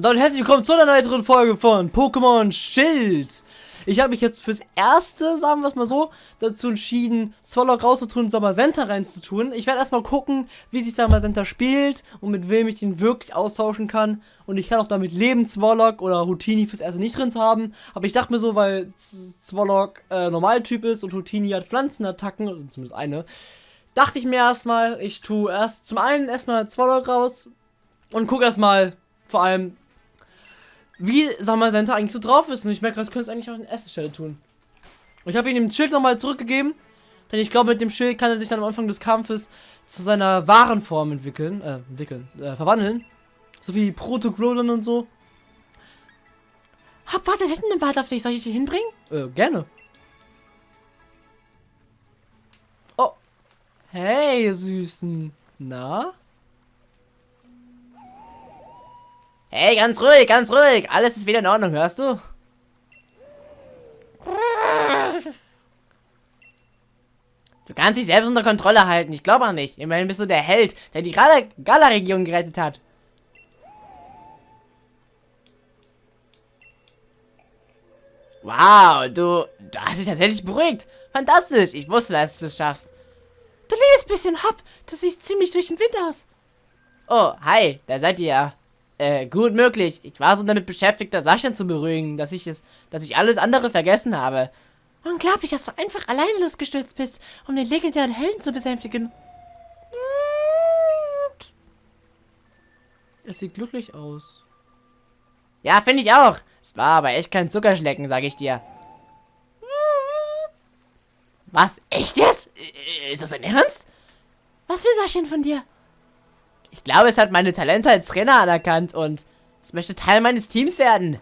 Und damit herzlich willkommen zu einer weiteren Folge von Pokémon Schild. Ich habe mich jetzt fürs erste, sagen wir es mal so, dazu entschieden, Zwolok rauszutun und Samasenta reinzutun. Ich werde erstmal gucken, wie sich Samasenta spielt und mit wem ich den wirklich austauschen kann. Und ich kann auch damit leben, Zwolok oder Houtini fürs erste nicht drin zu haben. Aber ich dachte mir so, weil Zwolok äh, Normaltyp ist und Houtini hat Pflanzenattacken, zumindest eine, dachte ich mir erstmal, ich tue erst zum einen erstmal Zwolok raus und gucke erstmal vor allem, wie Summer eigentlich so drauf ist. Und ich merke, das könnte es eigentlich auch in erster Stelle tun. Und ich habe ihm den Schild nochmal zurückgegeben. Denn ich glaube, mit dem Schild kann er sich dann am Anfang des Kampfes zu seiner wahren Form entwickeln. Äh, entwickeln. Äh, verwandeln. So wie Proto-Grolon und so. Hab, warte, hinten im Wald auf dich. Soll ich dich hinbringen? Äh, gerne. Oh. Hey, Süßen. Na? Hey, ganz ruhig, ganz ruhig. Alles ist wieder in Ordnung, hörst du? Du kannst dich selbst unter Kontrolle halten. Ich glaube auch nicht. Immerhin bist du der Held, der die Gala-Region gerettet hat. Wow, du, du hast dich tatsächlich beruhigt. Fantastisch. Ich wusste, dass du es schaffst. Du liebes bisschen Hopp. Du siehst ziemlich durch den Wind aus. Oh, hi. Da seid ihr ja. Äh, gut möglich. Ich war so damit beschäftigt, das Sascha zu beruhigen, dass ich es, dass ich alles andere vergessen habe. Unglaublich, dass du einfach alleine losgestürzt bist, um den legendären Helden zu besänftigen. Es sieht glücklich aus. Ja, finde ich auch. Es war aber echt kein Zuckerschlecken, sag ich dir. Was? Echt jetzt? Ist das ein Ernst? Was will Sascha von dir? Ich glaube, es hat meine Talente als Trainer anerkannt und es möchte Teil meines Teams werden.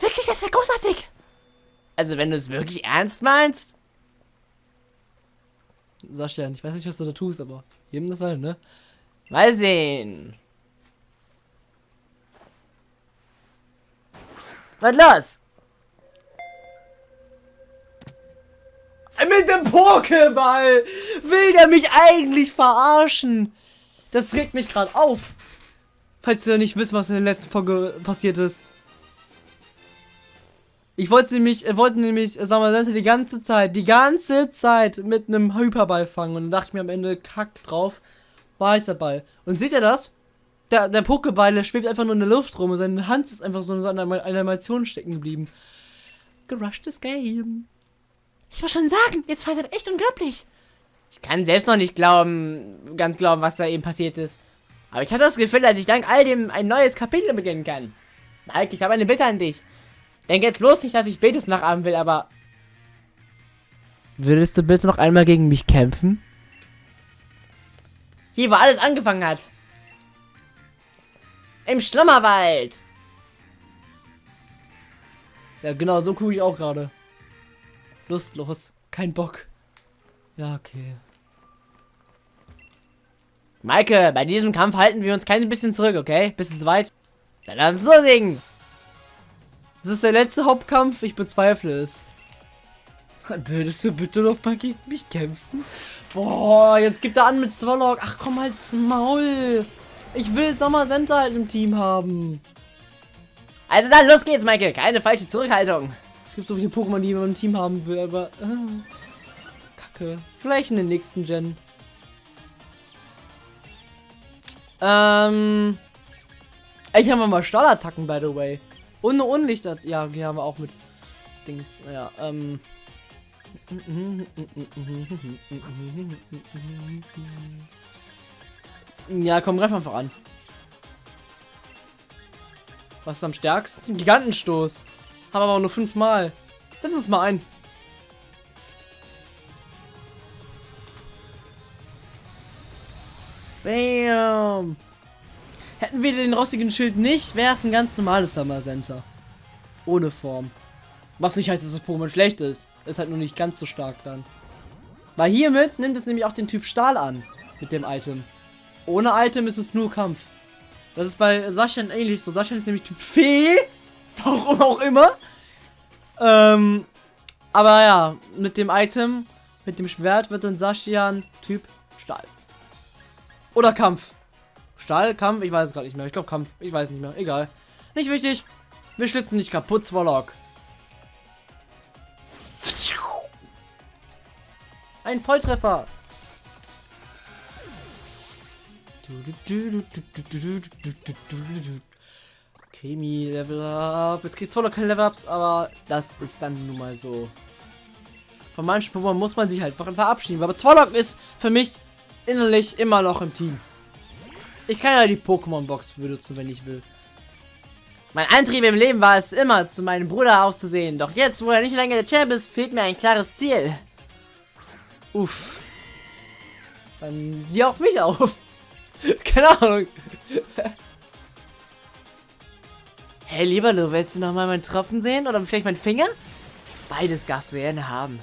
Wirklich, das ja großartig. Also, wenn du es wirklich ernst meinst. Sascha, ich weiß nicht, was du da tust, aber jedem das halt, ne? Mal sehen. Was los? Mit dem Pokéball will der mich eigentlich verarschen. Das regt mich gerade auf. Falls ihr nicht wisst, was in der letzten Folge passiert ist. Ich wollte nämlich, äh, wollte nämlich, äh, sagen wir die ganze Zeit, die ganze Zeit mit einem Hyperball fangen. Und dann dachte ich mir am Ende, kack drauf, war ich dabei. Und seht ihr das? Der, der Pokéball, der schwebt einfach nur in der Luft rum und seine Hand ist einfach so in einer Animation stecken geblieben. Gerushtes Game. Ich muss schon sagen, jetzt war es echt unglaublich. Ich kann selbst noch nicht glauben, ganz glauben, was da eben passiert ist. Aber ich hatte das Gefühl, dass ich dank all dem ein neues Kapitel beginnen kann. Mike, ich habe eine Bitte an dich. Denk jetzt bloß nicht, dass ich Betes nachahmen will, aber... Würdest du bitte noch einmal gegen mich kämpfen? Hier, wo alles angefangen hat. Im Schlummerwald. Ja, genau, so gucke ich auch gerade. Lustlos. Kein Bock. Ja, okay. Maike, bei diesem Kampf halten wir uns kein bisschen zurück, okay? Bis es weit. Dann lass uns loslegen. Das ist der letzte Hauptkampf. Ich bezweifle es. Würdest du bitte noch mal gegen mich kämpfen? Boah, jetzt gibt er an mit Swallow. Ach komm halt's Maul. Ich will Sommer Center halt im Team haben. Also dann, los geht's, Michael. Keine falsche Zurückhaltung. Es gibt so viele Pokémon, die man im Team haben will, aber... Äh. Kacke. Vielleicht in den nächsten Gen. Ähm. Ich habe mal Stahlattacken, by the way. Und eine Unlichter. Ja, die haben wir auch mit Dings. Naja, ähm. Ja, komm, greif einfach an. Was ist am stärksten? Gigantenstoß. Haben aber nur fünfmal. Das ist mal ein. Bam. Hätten wir den rostigen Schild nicht, wäre es ein ganz normales Summer. Ohne Form. Was nicht heißt, dass das Pokémon schlecht ist. Ist halt nur nicht ganz so stark dann. Weil hiermit nimmt es nämlich auch den Typ Stahl an. Mit dem Item. Ohne Item ist es nur Kampf. Das ist bei Sascha ähnlich so. Sascha ist nämlich Typ Fee. Warum auch immer. Ähm, aber ja, mit dem Item, mit dem Schwert wird dann Saschian Typ Stahl. Oder Kampf. Stahl, Kampf, ich weiß es gerade nicht mehr. Ich glaube Kampf, ich weiß nicht mehr. Egal. Nicht wichtig. Wir schlitzen nicht kaputt, Swallock. Ein Volltreffer. Chemie, Level Up. Jetzt kriegst du keine Level Ups, aber das ist dann nun mal so. Von manchen Pokémon muss man sich halt verabschieden. Aber Zwolok ist für mich innerlich immer noch im Team. Ich kann ja die Pokémon-Box benutzen, wenn ich will. Mein Antrieb im Leben war es immer, zu meinem Bruder aufzusehen. Doch jetzt, wo er nicht länger der Champ ist, fehlt mir ein klares Ziel. Uff. Dann sieh auf mich auf. Keine Ahnung. hey, lieber Lu, willst du noch mal meinen Tropfen sehen? Oder vielleicht meinen Finger? Beides darfst du gerne haben.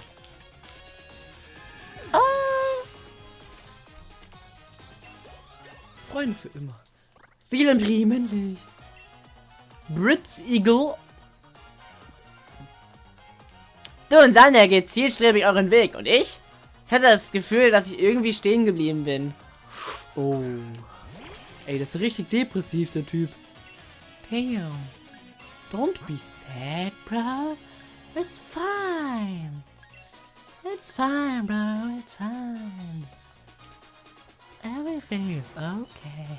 Freunde für immer. Seelenbrie, männlich. Brits Eagle. Du und Sander geht zielstrebig euren Weg. Und ich? Ich hatte das Gefühl, dass ich irgendwie stehen geblieben bin. Oh. Ey, das ist richtig depressiv, der Typ. Damn. Don't be sad, bro. It's fine. It's fine, bro. It's fine. Everything is okay.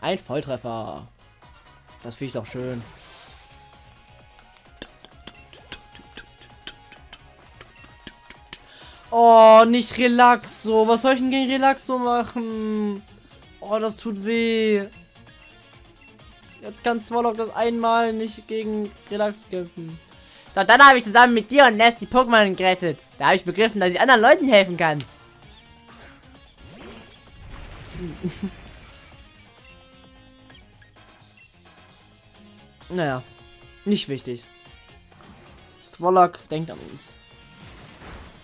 Ein Volltreffer. Das finde ich doch schön. Oh, nicht Relaxo. Was soll ich denn gegen Relaxo machen? Oh, das tut weh. Jetzt kann Swallow das einmal nicht gegen Relax kämpfen. Doch dann habe ich zusammen mit dir und Ness die Pokémon gerettet. Da habe ich begriffen, dass ich anderen Leuten helfen kann. naja, nicht wichtig. Zwolok denkt an uns.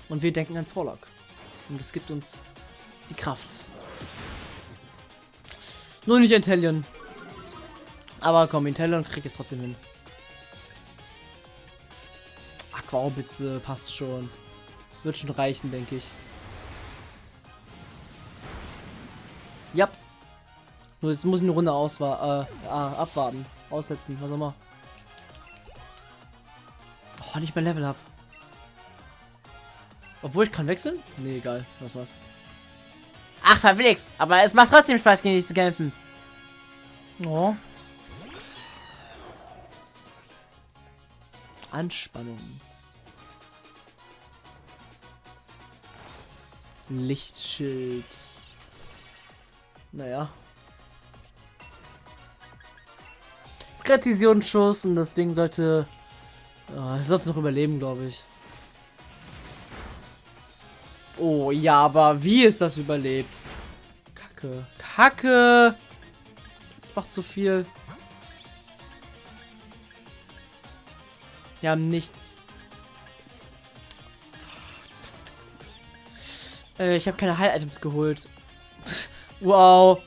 Und wir denken an Zwolok. Und es gibt uns die Kraft. Nur nicht Intellion. Aber komm, Intellion kriegt es trotzdem hin. Aquaorbitze passt schon. Wird schon reichen, denke ich. Ja. Nur jetzt muss ich eine Runde auswa äh, abwarten. Aussetzen, was auch immer. Oh, nicht mehr Level up. Obwohl ich kann wechseln? Nee, egal. Das war's. Ach, verflixt. Aber es macht trotzdem Spaß, gegen dich zu kämpfen. Oh. Anspannung. Lichtschild. Naja. Präzisionsschuss und das Ding sollte... Oh, sollte noch überleben, glaube ich. Oh, ja, aber wie ist das überlebt? Kacke. Kacke! Das macht zu viel. Wir haben nichts. Äh, ich habe keine Heil-Items geholt. wow.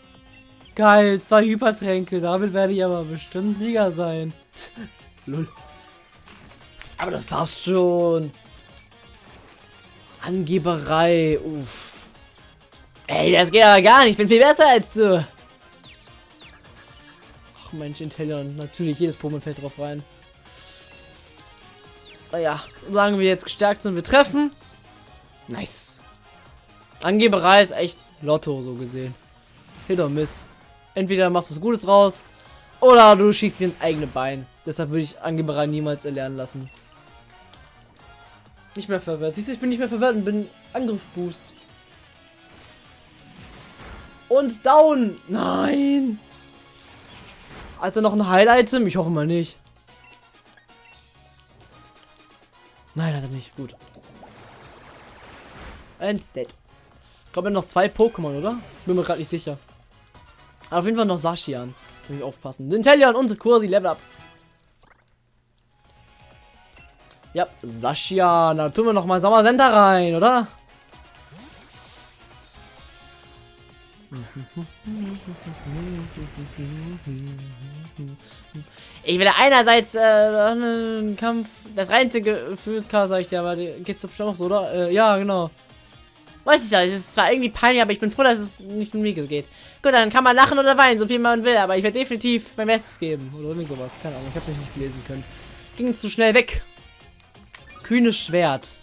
Geil, zwei Hypertränke. Damit werde ich aber bestimmt Sieger sein. Lol. Aber das passt schon. Angeberei. Uff. Ey, das geht aber gar nicht. Ich bin viel besser als du. Ach Mensch, Intellion. Natürlich, jedes Pokémon fällt drauf rein. Naja, solange wir jetzt gestärkt sind, wir treffen. Nice. Angeberei ist echt Lotto, so gesehen. Hit or miss. Entweder machst du was Gutes raus, oder du schießt dir ins eigene Bein. Deshalb würde ich Angeberei niemals erlernen lassen. Nicht mehr verwirrt. Siehst du, ich bin nicht mehr verwirrt und bin Angriffsboost. Und down. Nein. Also noch ein Heil-Item? Ich hoffe mal nicht. Nein, hat er nicht. Gut. And dead. Glaube, noch zwei Pokémon, oder? Bin mir gerade nicht sicher. Aber auf jeden Fall noch Sashian. Muss ich aufpassen. Intelion und Kursi Level Up. Ja, Sascha, da tun wir noch mal Sommer Center rein, oder? Ich will einerseits äh, einen Kampf, das reinste Gefühlschaos, sag ich dir, aber geht's bestimmt auch so, oder? Äh, ja, genau. Weiß ich ja, es ist zwar irgendwie peinlich, aber ich bin froh, dass es nicht mit mir geht. Gut, dann kann man lachen oder weinen, so viel man will, aber ich werde definitiv mein Bestes geben. Oder irgendwie sowas. Keine Ahnung, ich habe nicht gelesen können. Ging zu schnell weg. Kühnes Schwert.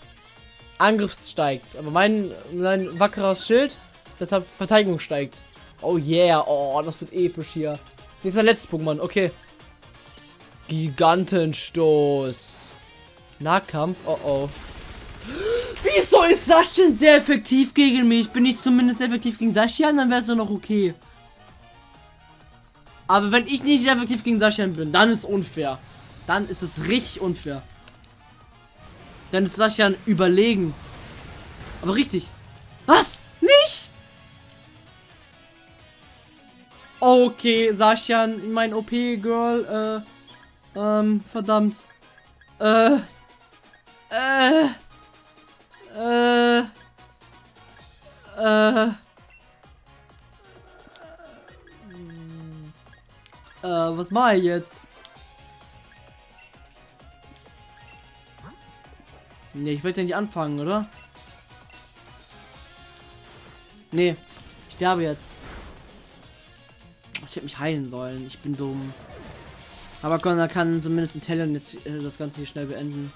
Angriff steigt. Aber mein, mein wackeres Schild, deshalb Verteidigung steigt. Oh yeah, oh, das wird episch hier. Hier ist der letzte Pokémon, okay. Gigantenstoß. Nahkampf, oh oh. Wieso ist Sascha sehr effektiv gegen mich? Bin ich zumindest effektiv gegen Sascha, dann wäre es doch noch okay. Aber wenn ich nicht effektiv gegen Sascha bin, dann ist unfair. Dann ist es richtig unfair. Dann ist Sascha überlegen. Aber richtig. Was? Nicht? Okay, Sascha, mein OP-Girl, äh, ähm, verdammt. Äh, äh, äh. Äh. Äh, was mache ich jetzt? Ne, ich wollte ja nicht anfangen, oder? Nee, ich sterbe jetzt. Ich hätte mich heilen sollen. Ich bin dumm. Aber Connor kann zumindest in Talent jetzt äh, das Ganze hier schnell beenden.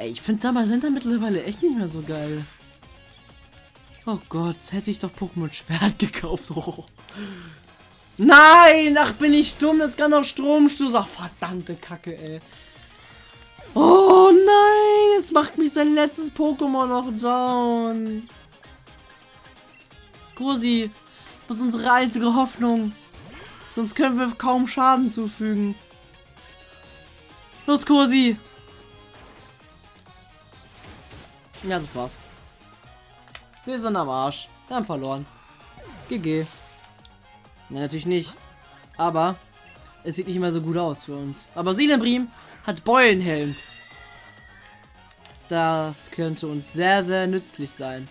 Ey, ich finde Summer Center mittlerweile echt nicht mehr so geil. Oh Gott, hätte ich doch Pokémon Schwert gekauft. Oh. Nein, ach bin ich dumm, das kann doch Stromstoß. Ach verdammte Kacke, ey. Oh nein, jetzt macht mich sein letztes Pokémon noch down. Cosi, das ist unsere einzige Hoffnung. Sonst können wir kaum Schaden zufügen. Los, Cosi. Ja, das war's. Wir sind am Arsch. Wir haben verloren. GG. Ja, natürlich nicht. Aber es sieht nicht immer so gut aus für uns. Aber Silembrim hat Beulenhelm. Das könnte uns sehr, sehr nützlich sein.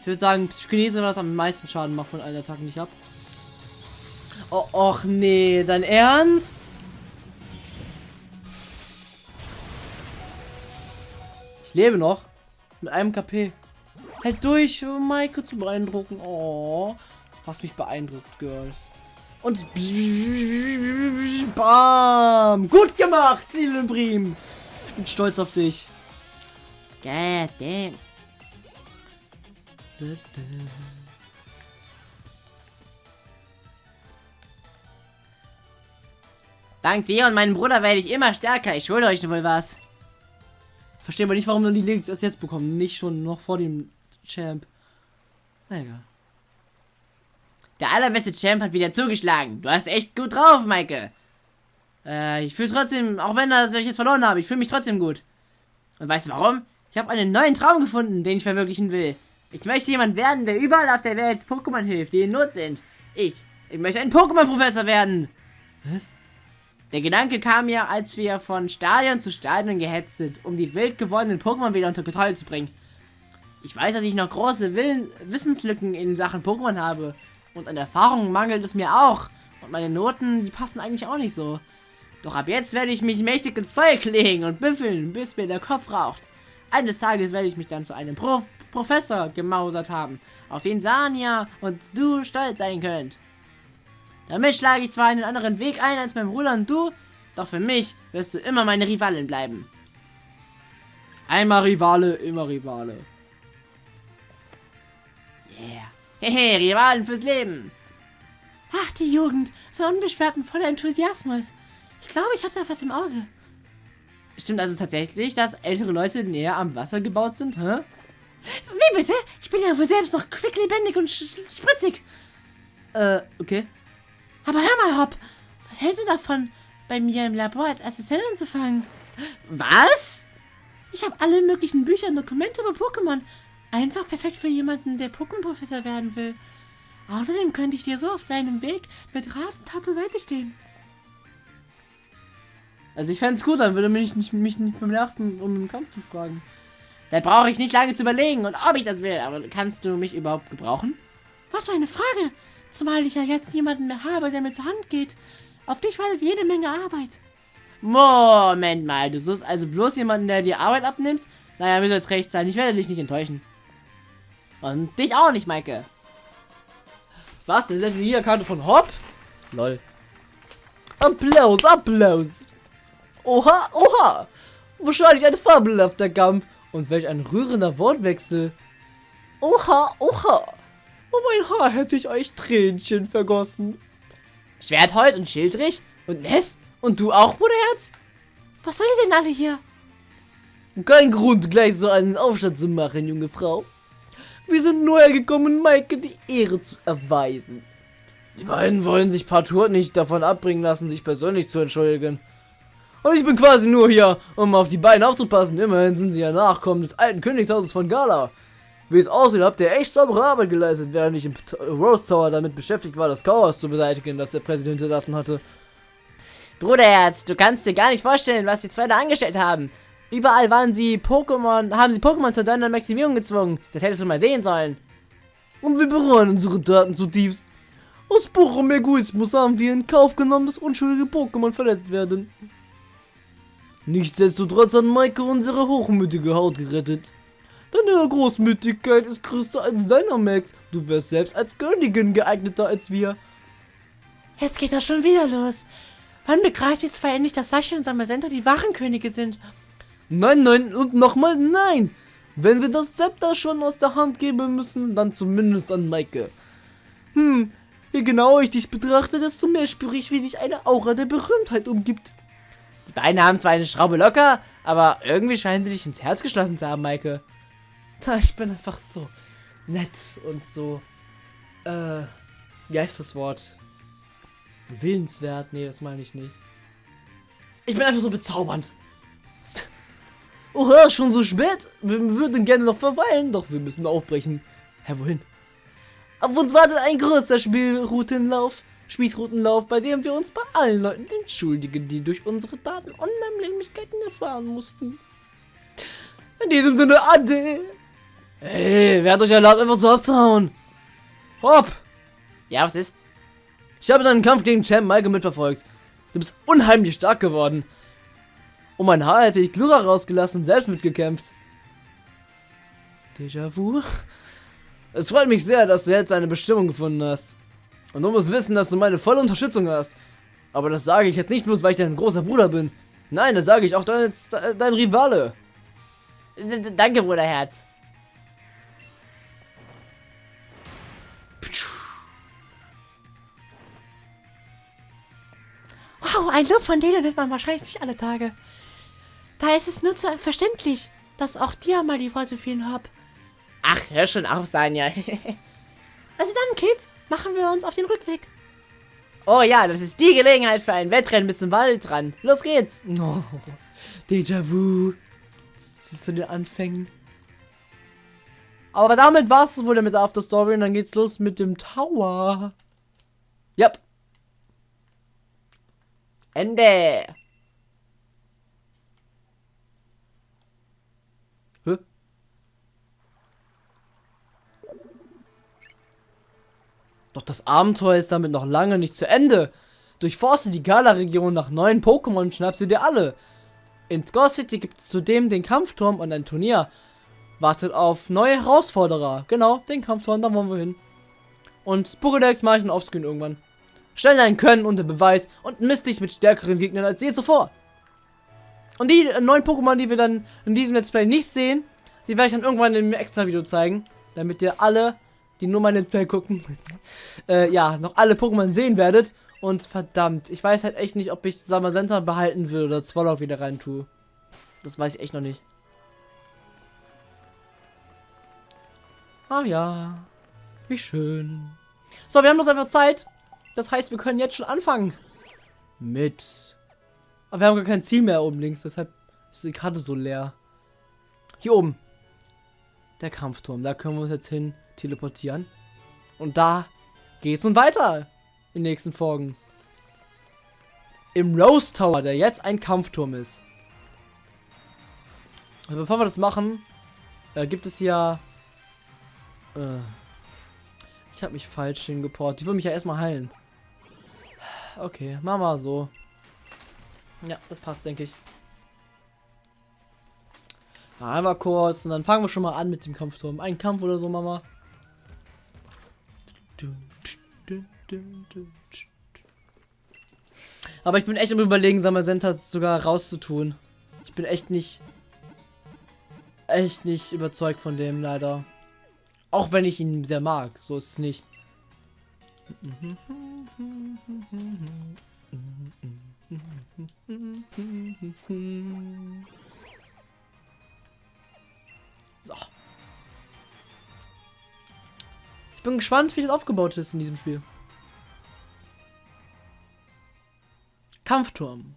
Ich würde sagen, Psychinese war das am meisten Schaden macht von allen Attacken, die ich habe. Oh, och nee, dein Ernst? Ich lebe noch. Mit einem KP. Halt durch, um Maike zu beeindrucken. Oh, hast mich beeindruckt, Girl. Und bam! Gut gemacht, Zielenbrim! Ich bin stolz auf dich. God damn. Dank dir und meinem Bruder werde ich immer stärker. Ich schulde euch wohl was. Verstehe aber nicht, warum dann die Links erst jetzt bekommen. Nicht schon noch vor dem Champ. Na egal. Der allerbeste Champ hat wieder zugeschlagen. Du hast echt gut drauf, Maike. Äh, ich fühle trotzdem, auch wenn das, ich jetzt verloren habe, ich fühle mich trotzdem gut. Und weißt du warum? Ich habe einen neuen Traum gefunden, den ich verwirklichen will. Ich möchte jemand werden, der überall auf der Welt Pokémon hilft, die in Not sind. Ich, ich möchte ein Pokémon-Professor werden. Was? Der Gedanke kam mir, als wir von Stadion zu Stadion gehetzt sind, um die wild gewordenen Pokémon wieder unter Kontrolle zu bringen. Ich weiß, dass ich noch große Willen Wissenslücken in Sachen Pokémon habe. Und an Erfahrung mangelt es mir auch. Und meine Noten, die passen eigentlich auch nicht so. Doch ab jetzt werde ich mich mächtig ins Zeug legen und büffeln, bis mir der Kopf raucht. Eines Tages werde ich mich dann zu einem Pro Professor gemausert haben, auf den Sania und du stolz sein könnt. Damit schlage ich zwar einen anderen Weg ein als mein Bruder und du, doch für mich wirst du immer meine Rivalin bleiben. Einmal Rivale, immer Rivale. Yeah. Hehe, Rivalen fürs Leben. Ach, die Jugend. So unbeschwert und voller Enthusiasmus. Ich glaube, ich habe da was im Auge. Stimmt also tatsächlich, dass ältere Leute näher am Wasser gebaut sind, hä? Wie bitte? Ich bin ja wohl selbst noch quicklebendig und spritzig. Äh, okay. Aber hör mal, Hopp, was hältst du davon, bei mir im Labor als Assistent anzufangen? Was? Ich habe alle möglichen Bücher und Dokumente über Pokémon. Einfach perfekt für jemanden, der Pokémon-Professor werden will. Außerdem könnte ich dir so auf deinem Weg mit Rat und Tat zur Seite stehen. Also ich fände es gut, dann würde mich nicht, mich nicht beim Nerven, um den Kampf zu fragen. Da brauche ich nicht lange zu überlegen und ob ich das will. Aber kannst du mich überhaupt gebrauchen? Was für eine Frage. Zumal ich ja jetzt niemanden mehr habe, der mir zur Hand geht. Auf dich wartet jede Menge Arbeit. Moment mal, du suchst also bloß jemanden, der dir Arbeit abnimmt? Naja, mir soll es recht sein. Ich werde dich nicht enttäuschen. Und dich auch nicht, Maike. Was? Das ist die Karte von Hopp? Lol. Applaus, Applaus. Oha, oha. Wahrscheinlich ein fabelhafter Kampf. Und welch ein rührender Wortwechsel. Oha, oha. Oh mein Haar hätte ich euch Tränchen vergossen. Schwertholz und Schildrich und Ness und du auch, Bruderherz? Was soll ihr denn alle hier? Kein Grund, gleich so einen Aufstand zu machen, junge Frau. Wir sind nur hergekommen, Maike die Ehre zu erweisen. Die beiden wollen sich partout nicht davon abbringen lassen, sich persönlich zu entschuldigen. Und ich bin quasi nur hier, um auf die beiden aufzupassen. Immerhin sind sie ja Nachkommen des alten Königshauses von Gala. Wie es aussieht, habt ihr echt saubere Arbeit geleistet, während ich im Rose Tower damit beschäftigt war, das Chaos zu beseitigen, das der Präsident hinterlassen hatte. Bruderherz, du kannst dir gar nicht vorstellen, was die zwei da angestellt haben. Überall waren sie Pokémon, haben sie Pokémon zur deiner Maximierung gezwungen. Das hättest du mal sehen sollen. Und wir bereuen unsere Taten zutiefst. Aus purem Egoismus haben wir in Kauf genommen, dass unschuldige Pokémon verletzt werden. Nichtsdestotrotz hat Maike unsere hochmütige Haut gerettet. Deine Großmütigkeit ist größer als deiner, Max. Du wärst selbst als Königin geeigneter als wir. Jetzt geht das schon wieder los. Wann begreift ihr zwei endlich, dass Sashi und Samasenta die wahren Könige sind? Nein, nein und nochmal nein. Wenn wir das Zepter schon aus der Hand geben müssen, dann zumindest an Maike. Hm, je genauer ich dich betrachte, desto mehr spüre ich, wie dich eine Aura der Berühmtheit umgibt. Die beiden haben zwar eine Schraube locker, aber irgendwie scheinen sie dich ins Herz geschlossen zu haben, Maike. Ich bin einfach so nett und so, äh, wie heißt das Wort? Willenswert? Nee, das meine ich nicht. Ich bin einfach so bezaubernd. Oha, schon so spät? Wir würden gerne noch verweilen, doch wir müssen aufbrechen. Hä, wohin? Auf uns wartet ein größer Spielroutenlauf. Spießroutenlauf, bei dem wir uns bei allen Leuten entschuldigen, die durch unsere Daten Unannehmlichkeiten erfahren mussten. In diesem Sinne, Ade! Ey, wer hat euch erlaubt, einfach so abzuhauen? Hopp! Ja, was ist? Ich habe deinen Kampf gegen Champ Maike mitverfolgt. Du bist unheimlich stark geworden. Um mein Haar hätte ich Glura rausgelassen und selbst mitgekämpft. Déjà-vu? Es freut mich sehr, dass du jetzt eine Bestimmung gefunden hast. Und du musst wissen, dass du meine volle Unterstützung hast. Aber das sage ich jetzt nicht bloß, weil ich dein großer Bruder bin. Nein, das sage ich auch dein, dein Rivale. D danke, Bruderherz. Wow, ein Lob von denen nimmt man wahrscheinlich nicht alle Tage. Da ist es nur zu verständlich, dass auch dir mal die Worte fehlen hab. Ach, hör schon auf, Sanja. also dann, Kids, machen wir uns auf den Rückweg. Oh ja, das ist die Gelegenheit für ein Wettrennen bis zum Waldrand. Los geht's. Oh, Déjà-vu. Zu den Anfängen. Aber damit war es wohl mit der After Story und dann geht's los mit dem Tower. Yep. Ende. Hä? Doch das Abenteuer ist damit noch lange nicht zu Ende. Durchforste die Gala-Region nach neuen Pokémon und schnapp sie dir alle. In Score City gibt es zudem den Kampfturm und ein Turnier. Wartet auf neue Herausforderer. Genau, den Kampfturm, da wollen wir hin. Und Spokedex mache ich dann offscreen irgendwann. Stell dein Können unter Beweis und misst dich mit stärkeren Gegnern als je zuvor. Und die neuen Pokémon, die wir dann in diesem Let's Play nicht sehen, die werde ich dann irgendwann einem extra Video zeigen, damit ihr alle, die nur mein Let's Play gucken, äh, ja, noch alle Pokémon sehen werdet. Und verdammt, ich weiß halt echt nicht, ob ich Samazenta behalten will oder Swallow wieder rein tue. Das weiß ich echt noch nicht. Ah ja, wie schön. So, wir haben noch einfach Zeit. Das heißt, wir können jetzt schon anfangen. Mit. Aber wir haben gar kein Ziel mehr oben links, deshalb ist die Karte so leer. Hier oben. Der Kampfturm. Da können wir uns jetzt hin teleportieren. Und da geht's nun weiter. In den nächsten Folgen. Im Rose Tower, der jetzt ein Kampfturm ist. Aber bevor wir das machen, äh, gibt es hier. Äh, ich habe mich falsch hingeportet. Die will mich ja erstmal heilen. Okay, machen wir so. Ja, das passt, denke ich. Einmal kurz und dann fangen wir schon mal an mit dem Kampfturm. Ein Kampf oder so, Mama. Aber ich bin echt im Überlegen, Samazenta sogar rauszutun. Ich bin echt nicht. Echt nicht überzeugt von dem, leider. Auch wenn ich ihn sehr mag. So ist es nicht. So. Ich bin gespannt, wie das aufgebaut ist in diesem Spiel. Kampfturm.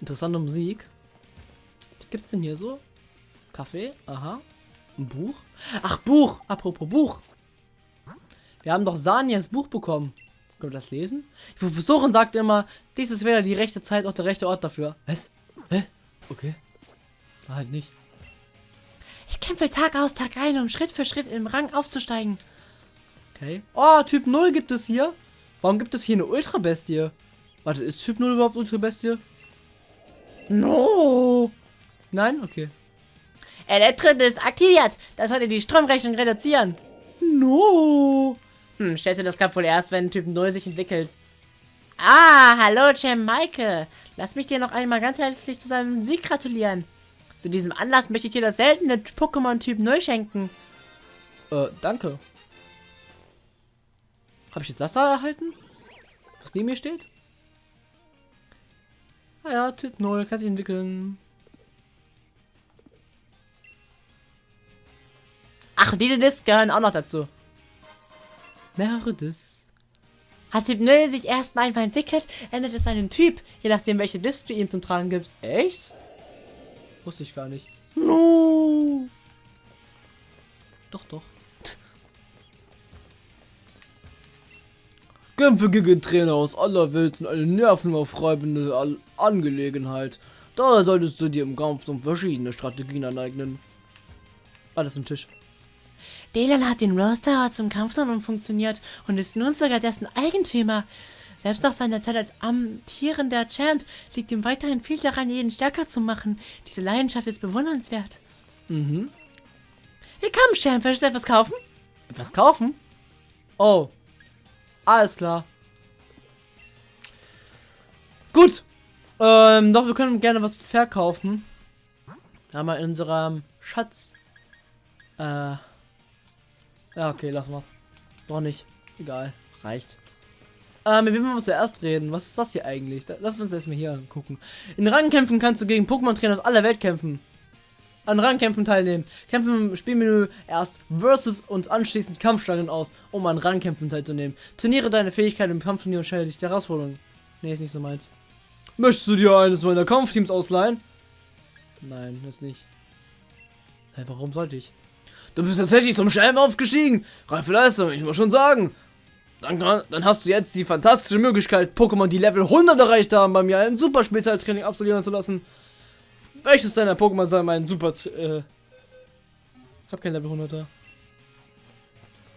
Interessante Musik. Was gibt's denn hier so? Kaffee? Aha. Ein Buch? Ach, Buch! Apropos Buch. Wir haben doch Sanias Buch bekommen. Können wir das lesen? Die Professorin sagt immer, dies ist weder die rechte Zeit noch der rechte Ort dafür. Was? Hä? Okay. Halt nicht. Ich kämpfe Tag aus, Tag ein, um Schritt für Schritt im Rang aufzusteigen. Okay. Oh, Typ 0 gibt es hier. Warum gibt es hier eine Ultra-Bestie? Warte, ist Typ 0 überhaupt Ultra-Bestie? No. Nein? Okay. Elektrit ist aktiviert. Das sollte die Stromrechnung reduzieren. No. Hm, du das gab wohl erst, wenn Typ 0 sich entwickelt. Ah, hallo, Champ Maike. Lass mich dir noch einmal ganz herzlich zu seinem Sieg gratulieren. Zu diesem Anlass möchte ich dir das seltene Pokémon Typ 0 schenken. Äh, danke. Habe ich jetzt das da erhalten? Was neben mir steht? Ah ja, Typ 0, kann sich entwickeln. Ach, und diese Discs gehören auch noch dazu. Mehrere Discs. Hat Typ 0 sich erstmal einfach entwickelt, ändert es seinen Typ, je nachdem welche Disc du ihm zum Tragen gibst. Echt? Wusste ich gar nicht. No. Doch, doch. Kämpfe gegen Trainer aus aller Welt sind eine nervenaufreibende Angelegenheit. Daher solltest du dir im Kampf um verschiedene Strategien aneignen. Alles im Tisch. Dylan hat den Roster zum Kampfturm funktioniert und ist nun sogar dessen Eigentümer. Selbst nach seiner Zeit als amtierender Champ liegt ihm weiterhin viel daran, jeden stärker zu machen. Diese Leidenschaft ist bewundernswert. Mhm. Willkommen, Champ. Willst du etwas kaufen? Etwas kaufen? Oh. Alles klar. Gut. Ähm, doch, wir können gerne was verkaufen. Da haben wir in unserem Schatz. Äh. Ja, okay, lassen wir's. Doch nicht. Egal. Reicht. Ähm, mit wem zuerst reden? Was ist das hier eigentlich? Lass uns erstmal hier angucken. In Rangkämpfen kannst du gegen Pokémon-Trainer aus aller Welt kämpfen. An Rangkämpfen teilnehmen. Kämpfen im Spielmenü erst Versus und anschließend Kampfstangen aus, um an Rangkämpfen teilzunehmen. Trainiere deine Fähigkeit im Kampfturnier und stelle dich der Herausforderung. Nee, ist nicht so meins. Möchtest du dir eines meiner Kampfteams ausleihen? Nein, das nicht. Hey, warum sollte ich? Du bist tatsächlich zum Schelm aufgestiegen. Reife Leistung, ich muss schon sagen. Dann, dann, hast du jetzt die fantastische Möglichkeit, Pokémon, die Level 100 erreicht haben, bei mir ein super Spezialtraining absolvieren zu lassen. Welches deiner Pokémon soll mein super... Äh, hab kein Level 100er.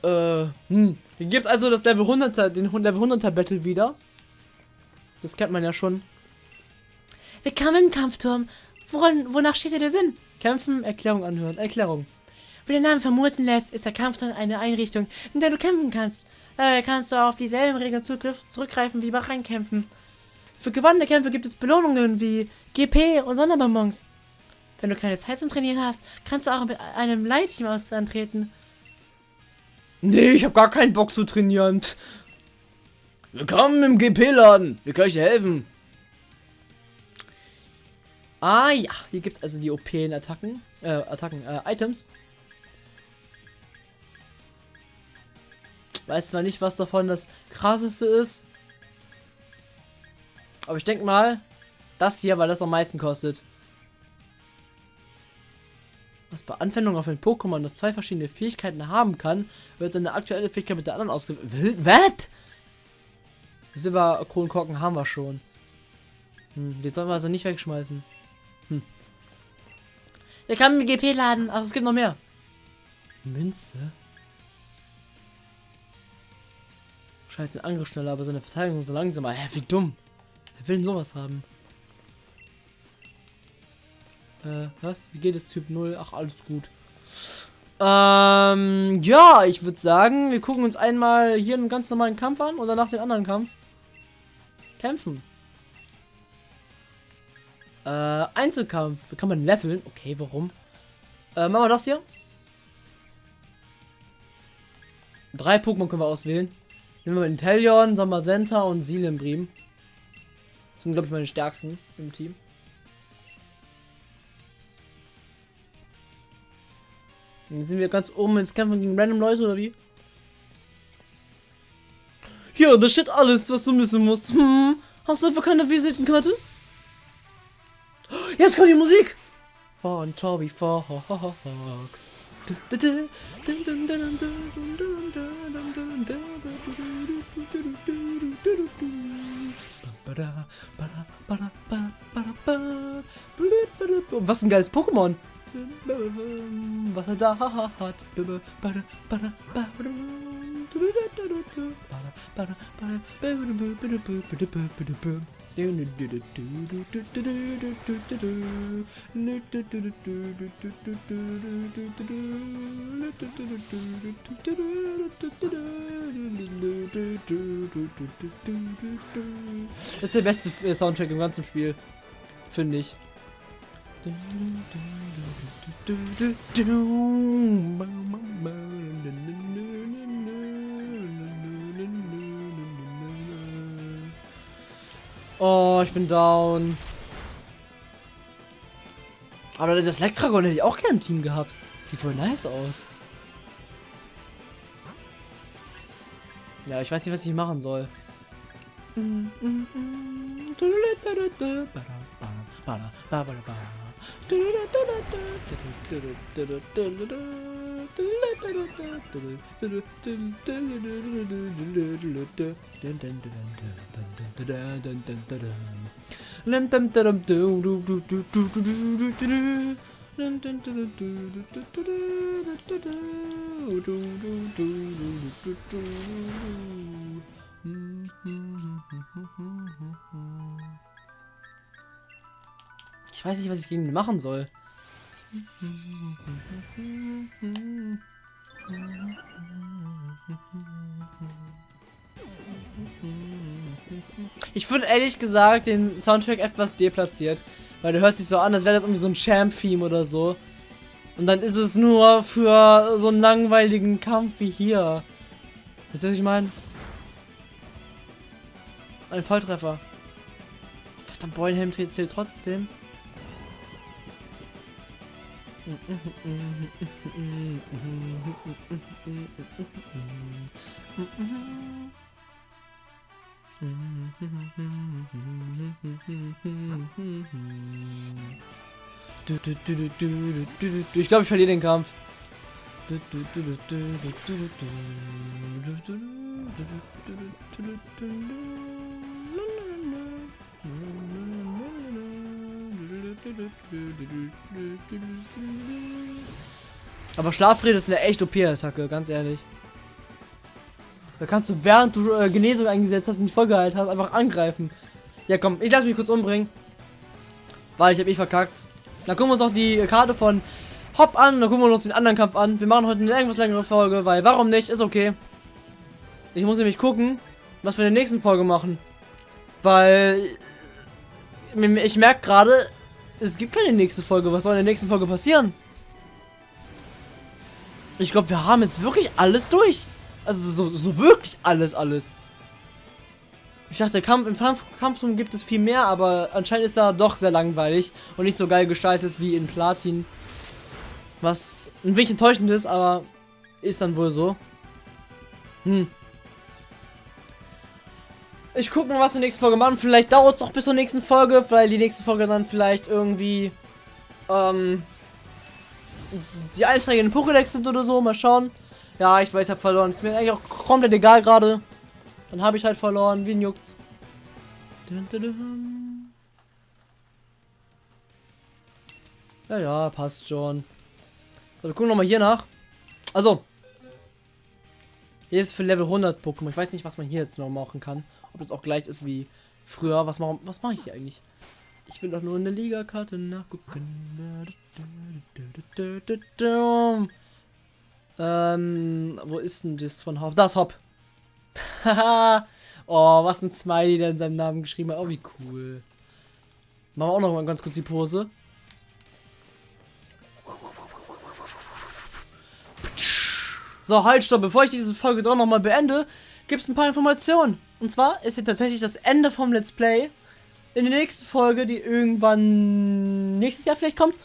Äh, hm. Hier gibt's also das Level 100er, den Level 100er Battle wieder. Das kennt man ja schon. Willkommen im Kampfturm. Woran, wonach steht dir der Sinn? Kämpfen, Erklärung anhören. Erklärung. Wie der Name vermuten lässt, ist der Kampfturm eine Einrichtung, in der du kämpfen kannst. Dabei kannst du auf dieselben Regeln zurückgreifen wie bei Reinkämpfen. Für gewonnene Kämpfe gibt es Belohnungen wie GP und Sonderbonbons. Wenn du keine Zeit zum Trainieren hast, kannst du auch mit einem Leitteam antreten. Nee, ich habe gar keinen Bock zu trainieren. Willkommen im GP-Laden. Wir können euch helfen. Ah ja, hier gibt es also die OP-Attacken, äh, Attacken, äh, Items. Weiß zwar nicht, was davon das krasseste ist. Aber ich denke mal, das hier, weil das am meisten kostet. Was bei Anwendung auf ein Pokémon, das zwei verschiedene Fähigkeiten haben kann, wird seine aktuelle Fähigkeit mit der anderen ausgewählt. Was? Silber Kronkorken haben wir schon. Hm, den sollen wir also nicht wegschmeißen. Hm. Wir kann im GP laden, aber es gibt noch mehr. Münze? Scheiße, den Angriff schneller, aber seine Verteidigung so langsamer. Hä, wie dumm. Wer will denn sowas haben? Äh, was? Wie geht es Typ 0? Ach, alles gut. Ähm, ja, ich würde sagen, wir gucken uns einmal hier einen ganz normalen Kampf an oder nach den anderen Kampf. Kämpfen. Äh, Einzelkampf. Kann man leveln? Okay, warum? Äh, machen wir das hier. Drei Pokémon können wir auswählen. Nehmen wir Inteleon, Sommersenta und Silembrim. Das sind, glaube ich, meine stärksten im Team. Jetzt sind wir ganz oben ins Kämpfen gegen random Leute oder wie? Hier, das steht alles, was du wissen musst. Hm, hast du einfach keine Visitenkarte? Jetzt kommt die Musik! Von Toby Fox. Was ein geiles Pokémon! Was er da hat. Das ist der beste Soundtrack im ganzen Spiel. Finde ich. Oh, ich bin down. Aber das Lektragon hätte ich auch gerne im Team gehabt. Sieht voll nice aus. Ja, ich weiß nicht, was ich machen soll. Ich weiß nicht, was ich gegen ihn machen soll. Ich finde ehrlich gesagt den Soundtrack etwas deplatziert. Weil der hört sich so an, als wäre das irgendwie so ein Champ-Theme oder so. Und dann ist es nur für so einen langweiligen Kampf wie hier. Wisst ihr, was ich meine? Ein Volltreffer. Verdammt, Beulenhelm zählt trotzdem. Ich glaube, ich verliere den Kampf. Aber Schlafrede ist eine echt OP-Attacke, ganz ehrlich. Da kannst du, während du äh, Genesung eingesetzt hast und die Folge halt hast, einfach angreifen. Ja, komm, ich lasse mich kurz umbringen. Weil ich habe mich verkackt. Dann gucken wir uns noch die Karte von Hop an, dann gucken wir uns den anderen Kampf an. Wir machen heute eine irgendwas längere Folge, weil warum nicht? Ist okay. Ich muss nämlich gucken, was wir in der nächsten Folge machen. Weil ich merke gerade, es gibt keine nächste Folge. Was soll in der nächsten Folge passieren? Ich glaube, wir haben jetzt wirklich alles durch. Also so, so wirklich alles, alles. Ich dachte, Kampf, im Kampf, Kampfturm gibt es viel mehr, aber anscheinend ist er doch sehr langweilig und nicht so geil gestaltet wie in Platin. Was ein wenig enttäuschend ist, aber ist dann wohl so. Hm. Ich gucke mal, was wir nächste Folge machen. Vielleicht dauert es auch bis zur nächsten Folge, weil die nächste Folge dann vielleicht irgendwie ähm, die Einträge in den Pokédex sind oder so. Mal schauen. Ja, ich weiß, ich habe verloren. Ist mir eigentlich auch komplett egal gerade. Dann habe ich halt verloren. Wie juckt's? Ja, ja, passt schon. So, wir gucken nochmal hier nach. Also. Hier ist für Level 100 Pokémon. Ich weiß nicht, was man hier jetzt noch machen kann. Ob das auch gleich ist wie früher. Was mache was mach ich hier eigentlich? Ich will doch nur in der Liga-Karte nachgucken. Ähm, wo ist denn das von Hop? Das Hop. Oh, was ein Smiley, der in seinem Namen geschrieben hat. Oh, wie cool. Machen wir auch noch mal ganz kurz die Pose. So, halt, stopp. Bevor ich diese Folge doch noch mal beende, gibt es ein paar Informationen. Und zwar ist hier tatsächlich das Ende vom Let's Play. In der nächsten Folge, die irgendwann nächstes Jahr vielleicht kommt,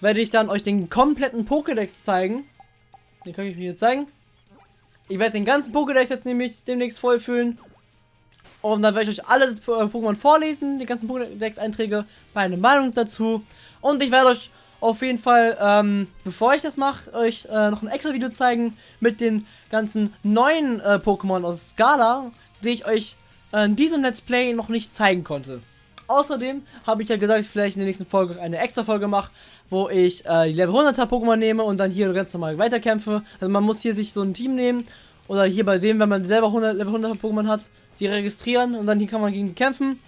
werde ich dann euch den kompletten Pokédex zeigen. Den kann ich mir jetzt zeigen. Ich werde den ganzen Pokédex jetzt nämlich demnächst vollfüllen. Und dann werde ich euch alle Pokémon vorlesen, die ganzen Pokédex-Einträge, meine Meinung dazu. Und ich werde euch auf jeden Fall, ähm, bevor ich das mache, euch äh, noch ein extra Video zeigen mit den ganzen neuen äh, Pokémon aus Skala, die ich euch äh, in diesem Let's Play noch nicht zeigen konnte. Außerdem habe ich ja gesagt, ich vielleicht in der nächsten Folge eine extra Folge mache, wo ich äh, die Level 100er Pokémon nehme und dann hier ganz normal weiterkämpfe. Also man muss hier sich so ein Team nehmen oder hier bei dem, wenn man selber 100, Level 100er Pokémon hat, die registrieren und dann hier kann man gegen die kämpfen.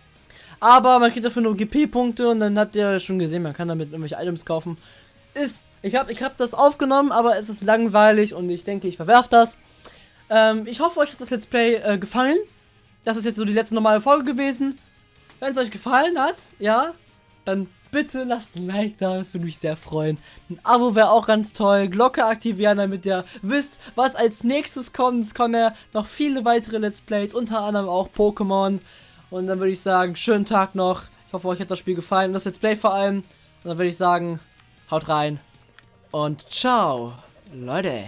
Aber man kriegt dafür nur GP-Punkte und dann habt ihr schon gesehen, man kann damit irgendwelche Items kaufen. Ist, ich habe ich hab das aufgenommen, aber es ist langweilig und ich denke, ich verwerfe das. Ähm, ich hoffe, euch hat das Let's Play äh, gefallen. Das ist jetzt so die letzte normale Folge gewesen. Wenn es euch gefallen hat, ja, dann bitte lasst ein Like da, das würde mich sehr freuen. Ein Abo wäre auch ganz toll, Glocke aktivieren, damit ihr wisst, was als nächstes kommt. Es kommen ja noch viele weitere Let's Plays, unter anderem auch Pokémon. Und dann würde ich sagen, schönen Tag noch. Ich hoffe, euch hat das Spiel gefallen, das Let's Play vor allem. Und dann würde ich sagen, haut rein und ciao, Leute.